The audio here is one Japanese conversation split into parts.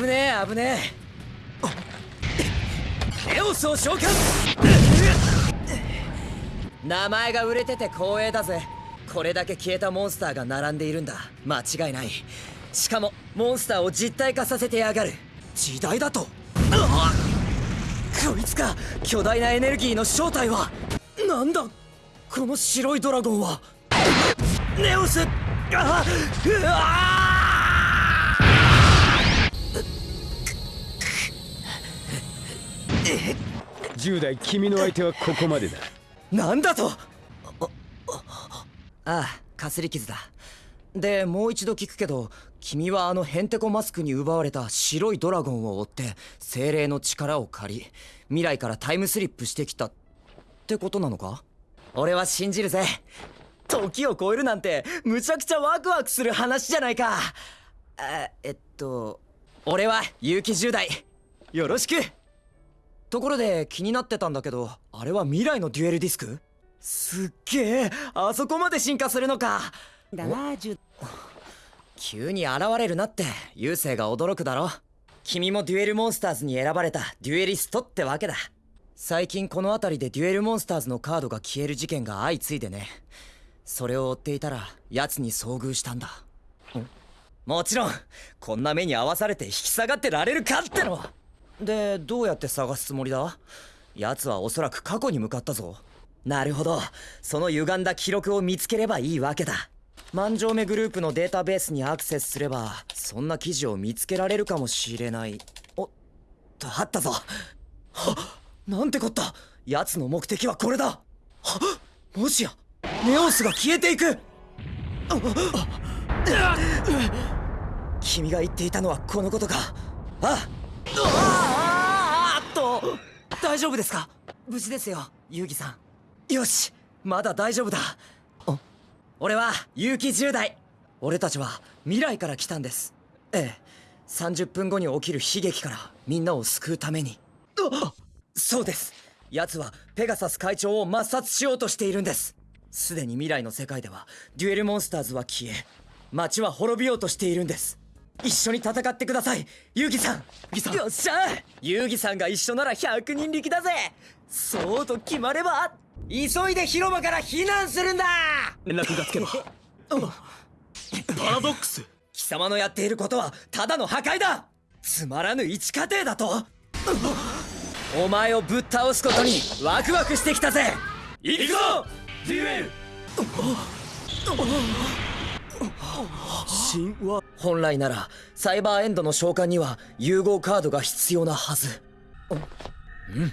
危ねえ危ねえ。ネオスを召喚。名前が売れてて光栄だぜ。これだけ消えたモンスターが並んでいるんだ。間違いない。しかもモンスターを実体化させてやがる。時代だと。こいつか巨大なエネルギーの正体は。なんだこの白いドラゴンは。ネオス。あうわ10代君の相手はここまでだ。なんだと？ああかすり傷だでもう一度聞くけど君はあのヘンテコマスクに奪われた白いドラゴンを追って精霊の力を借り未来からタイムスリップしてきたってことなのか俺は信じるぜ時を超えるなんてむちゃくちゃワクワクする話じゃないかえっと俺は結城10代よろしくところで気になってたんだけどあれは未来のデュエルディスク？すっげえあそこまで進化するのか。だなジュ急に現れるなって優勢が驚くだろ。君もデュエルモンスターズに選ばれたデュエリストってわけだ。最近この辺りでデュエルモンスターズのカードが消える事件が相次いでね。それを追っていたら奴に遭遇したんだ。もちろんこんな目に遭わされて引き下がってられるかってのでどうやって探すつもりだ？奴はおそらく過去に向かったぞ。なるほど。その歪んだ記録を見つければいいわけだ。万丈目グループのデータベースにアクセスすればそんな記事を見つけられるかもしれない。おっとあったぞ。はっなんてこった。奴の目的はこれだ。はっもしやネオスが消えていく。君が言っていたのはこのことか。あっ。と大丈夫ですか？無事ですよ遊戯さん。よしまだ大丈夫だ。俺は結城10代俺たちは未来から来たんです。ええ30分後に起きる悲劇からみんなを救うために。そうです。奴はペガサス会長を抹殺しようとしているんです。すでに未来の世界ではデュエルモンスターズは消え街は滅びようとしているんです一緒に戦ってください。遊戯さん。よっしゃ。遊戯さんが一緒なら100人力だぜ。そうと決まれば急いで広場から避難するんだ。連絡がつけば。パラドックス。貴様のやっていることはただの破壊だ。つまらぬ一過程だと。お前をぶっ倒すことにワクワクしてきたぜ。行くぞデュエル神話本来ならサイバーエンドの召喚には融合カードが必要なはず。うん。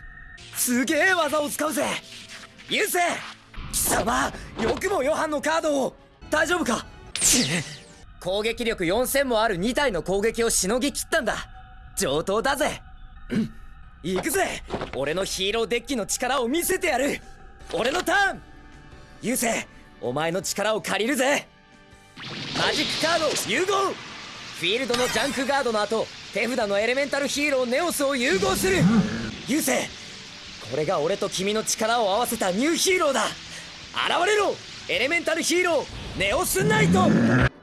すげえ技を使うぜ。優勢貴様よくもヨハンのカードを。大丈夫か？攻撃力4000もある2体の攻撃をしのぎきったんだ。上等だぜ。うん。行くぜ。俺のヒーローデッキの力を見せてやる。俺のターン。優勢お前の力を借りるぜマジックカード融合。フィールドのジャンクガードの後手札のエレメンタルヒーローネオスを融合する。優勢これが俺と君の力を合わせたニューヒーローだ。現れろエレメンタルヒーローネオスナイト。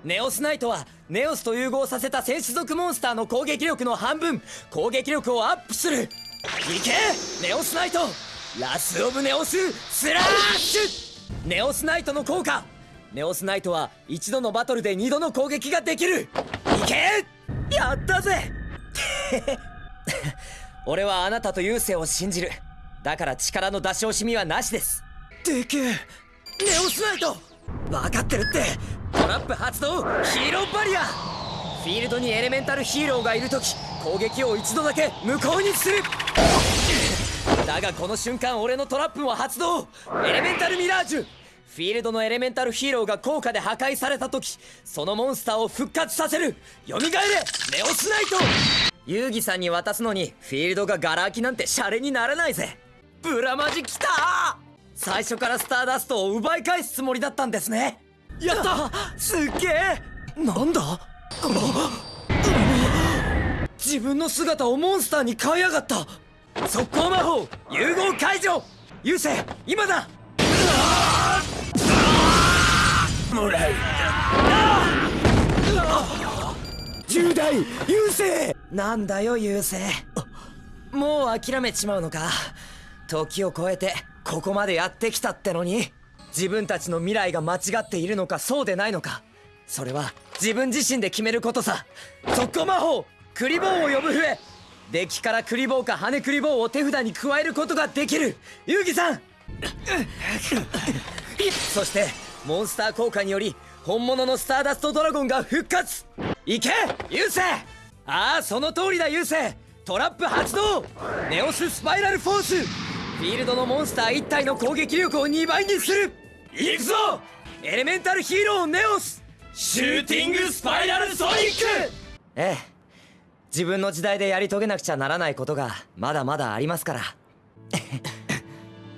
ネオスナイトはネオスと融合させた戦士族モンスターの攻撃力の半分。攻撃力をアップする。いけネオスナイト。ラス・オブ・ネオススラッシュ。ネオスナイトの効果。ネオスナイトは一度のバトルで二度の攻撃ができる。いけ！やったぜ！俺はあなたと優勢を信じる。だから力の出し惜しみはなしです。でけえ！ネオスナイト！分かってるって！トラップ発動！ヒーローバリア！フィールドにエレメンタルヒーローがいる時攻撃を一度だけ無効にする。だがこの瞬間俺のトラップも発動！エレメンタルミラージュフィールドのエレメンタルヒーローが効果で破壊された時そのモンスターを復活させる。蘇れ。ネオスナイト遊戯さんに渡すのにフィールドがガラ空きなんてシャレにならないぜ。ブラマジきた。最初からスターダストを奪い返すつもりだったんですね。やった。すっげえ。なんだ。自分の姿をモンスターに変えやがった。速攻魔法。融合解除。優勢今だもらう10代優勢なんだよ優勢もう諦めちまうのか？時を超えてここまでやってきたってのに自分たちの未来が間違っているのかそうでないのか。それは自分自身で決めることさ。速攻魔法クリボーを呼ぶ笛。デッキからクリボーか羽クリボーを手札に加えることができる。遊戯さん。そしてモンスター効果により本物のスターダストドラゴンが復活。いけ優勢。ああその通りだ優勢。トラップ発動。ネオススパイラルフォース。フィールドのモンスター1体の攻撃力を2倍にする。いくぞ。エレメンタルヒーローネオス。シューティングスパイラルソニック。ええ。自分の時代でやり遂げなくちゃならないことがまだまだありますから。